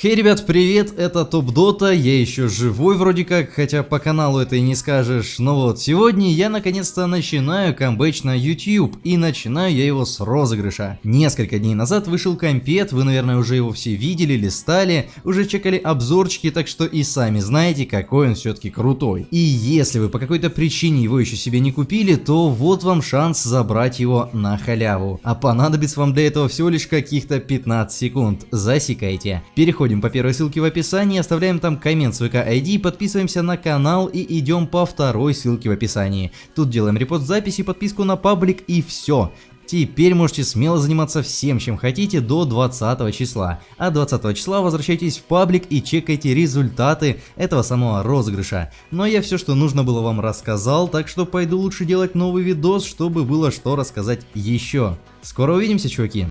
Хей, ребят, привет, это Топ Дота, я еще живой вроде как, хотя по каналу это и не скажешь, но вот сегодня я наконец-то начинаю камбэч на YouTube, и начинаю я его с розыгрыша. Несколько дней назад вышел компет, вы, наверное, уже его все видели, листали, уже чекали обзорчики, так что и сами знаете, какой он все-таки крутой. И если вы по какой-то причине его еще себе не купили, то вот вам шанс забрать его на халяву. А понадобится вам для этого всего лишь каких-то 15 секунд, засекайте. Переходим Переходим по первой ссылке в описании, оставляем там коммент с ВК ID, подписываемся на канал и идем по второй ссылке в описании. Тут делаем репост записи, подписку на паблик и все. Теперь можете смело заниматься всем, чем хотите до 20 числа. А 20 числа возвращайтесь в паблик и чекайте результаты этого самого розыгрыша. Но я все, что нужно было вам рассказал, так что пойду лучше делать новый видос, чтобы было что рассказать еще. Скоро увидимся, чуваки!